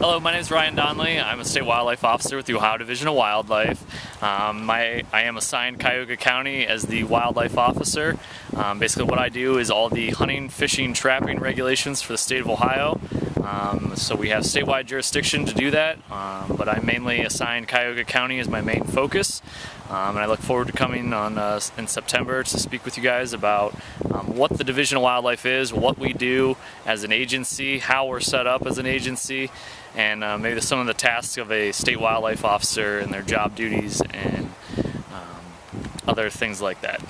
Hello, my name is Ryan Donnelly. I'm a state wildlife officer with the Ohio Division of Wildlife. Um, my, I am assigned Cuyahoga County as the wildlife officer. Um, basically what I do is all the hunting, fishing, trapping regulations for the state of Ohio. Um, so we have statewide jurisdiction to do that, um, but I mainly assigned Cuyahoga County as my main focus. Um, and I look forward to coming on uh, in September to speak with you guys about um, what the Division of Wildlife is, what we do as an agency, how we're set up as an agency, and uh, maybe some of the tasks of a state wildlife officer and their job duties and um, other things like that.